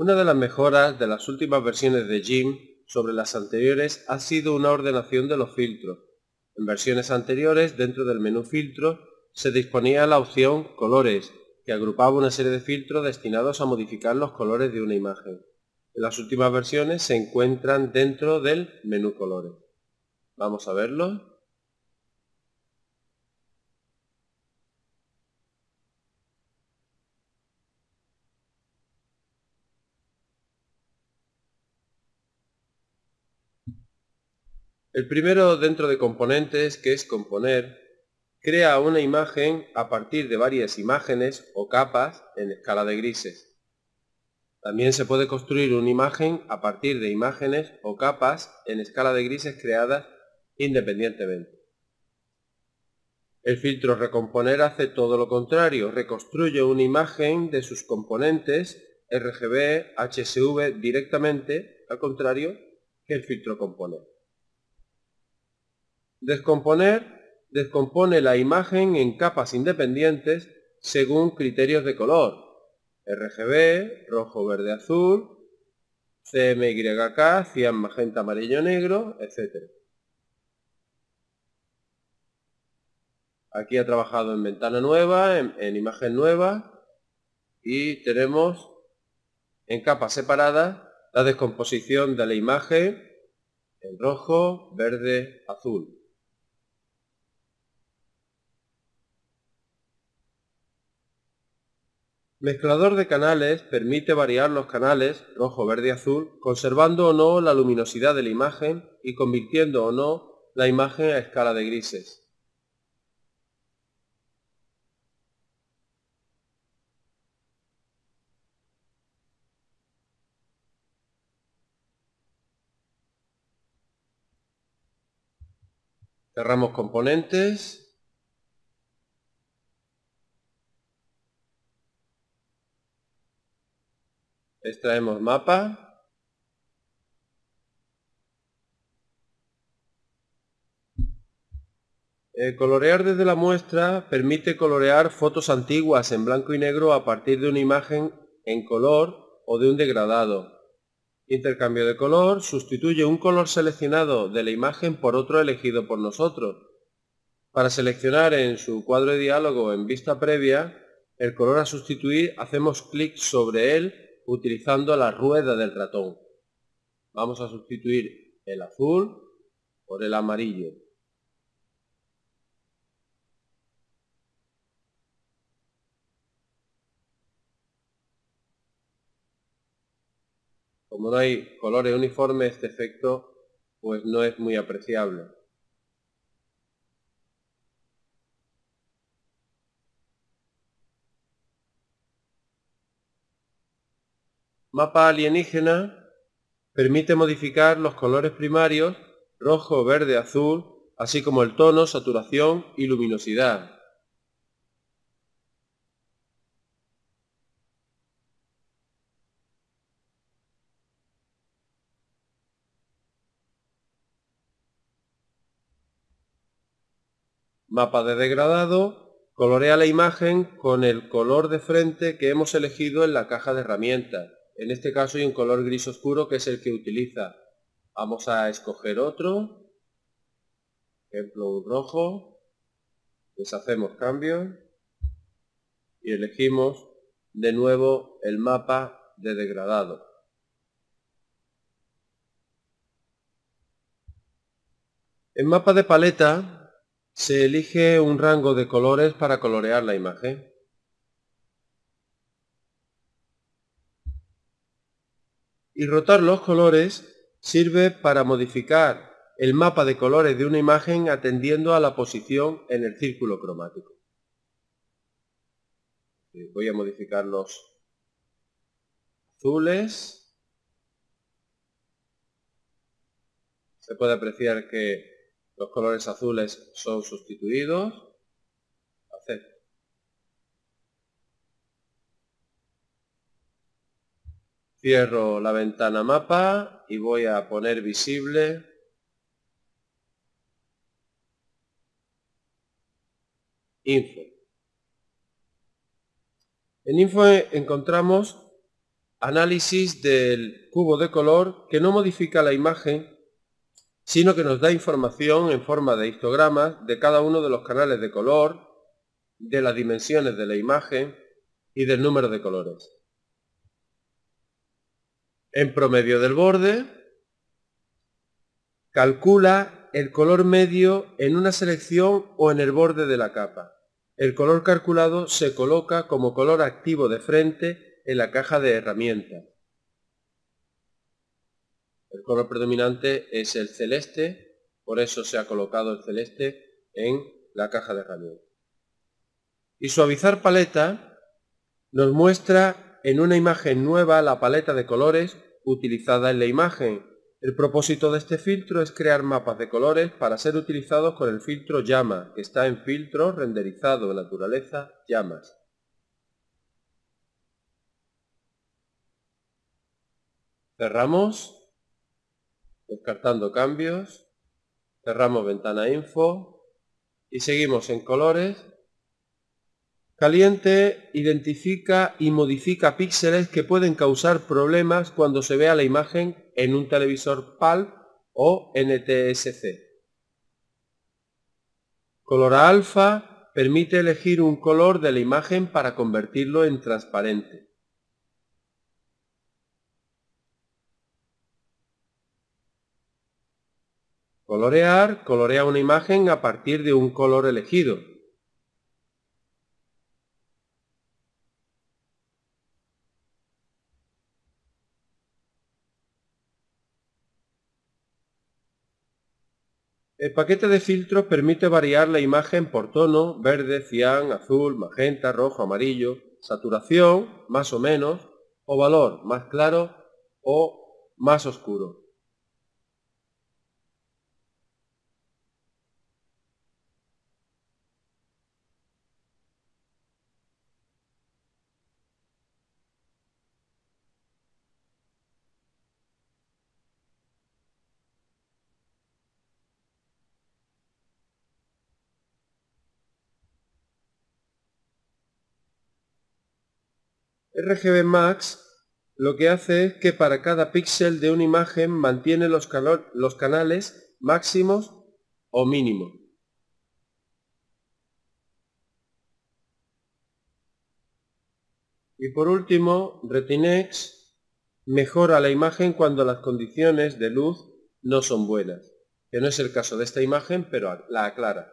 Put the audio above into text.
Una de las mejoras de las últimas versiones de GIMP sobre las anteriores ha sido una ordenación de los filtros. En versiones anteriores, dentro del menú filtros, se disponía la opción colores, que agrupaba una serie de filtros destinados a modificar los colores de una imagen. En las últimas versiones se encuentran dentro del menú colores. Vamos a verlo. El primero dentro de componentes, que es componer, crea una imagen a partir de varias imágenes o capas en escala de grises. También se puede construir una imagen a partir de imágenes o capas en escala de grises creadas independientemente. El filtro recomponer hace todo lo contrario, reconstruye una imagen de sus componentes RGB, HSV directamente, al contrario que el filtro componer. Descomponer descompone la imagen en capas independientes según criterios de color. RGB, rojo, verde, azul, CMYK, cian, magenta, amarillo, negro, etc. Aquí ha trabajado en ventana nueva, en, en imagen nueva y tenemos en capas separadas la descomposición de la imagen en rojo, verde, azul. Mezclador de canales permite variar los canales rojo, verde azul, conservando o no la luminosidad de la imagen y convirtiendo o no la imagen a escala de grises. Cerramos componentes extraemos mapa El colorear desde la muestra permite colorear fotos antiguas en blanco y negro a partir de una imagen en color o de un degradado. Intercambio de color sustituye un color seleccionado de la imagen por otro elegido por nosotros. Para seleccionar en su cuadro de diálogo en vista previa, el color a sustituir hacemos clic sobre él utilizando la rueda del ratón. Vamos a sustituir el azul por el amarillo. Como no hay colores uniformes, este efecto pues no es muy apreciable. Mapa alienígena permite modificar los colores primarios, rojo, verde, azul, así como el tono, saturación y luminosidad. Mapa de degradado colorea la imagen con el color de frente que hemos elegido en la caja de herramientas. En este caso hay un color gris oscuro que es el que utiliza. Vamos a escoger otro. Ejemplo, un rojo. Deshacemos cambio. Y elegimos de nuevo el mapa de degradado. En mapa de paleta se elige un rango de colores para colorear la imagen. Y rotar los colores sirve para modificar el mapa de colores de una imagen atendiendo a la posición en el círculo cromático. Eh, voy a modificar los azules. Se puede apreciar que los colores azules son sustituidos. Cierro la ventana mapa y voy a poner visible info. En info encontramos análisis del cubo de color que no modifica la imagen, sino que nos da información en forma de histogramas de cada uno de los canales de color, de las dimensiones de la imagen y del número de colores. En promedio del borde, calcula el color medio en una selección o en el borde de la capa. El color calculado se coloca como color activo de frente en la caja de herramientas. El color predominante es el celeste, por eso se ha colocado el celeste en la caja de herramientas. Y suavizar paleta nos muestra en una imagen nueva la paleta de colores utilizada en la imagen. El propósito de este filtro es crear mapas de colores para ser utilizados con el filtro llama, que está en filtro renderizado en naturaleza llamas. Cerramos, descartando cambios, cerramos ventana info y seguimos en colores. Caliente identifica y modifica píxeles que pueden causar problemas cuando se vea la imagen en un televisor PAL o NTSC. Color alfa permite elegir un color de la imagen para convertirlo en transparente. Colorear colorea una imagen a partir de un color elegido. El paquete de filtros permite variar la imagen por tono, verde, cian, azul, magenta, rojo, amarillo, saturación, más o menos, o valor, más claro o más oscuro. RGB Max lo que hace es que para cada píxel de una imagen mantiene los, los canales máximos o mínimos. Y por último, Retinex mejora la imagen cuando las condiciones de luz no son buenas, que no es el caso de esta imagen, pero la aclara.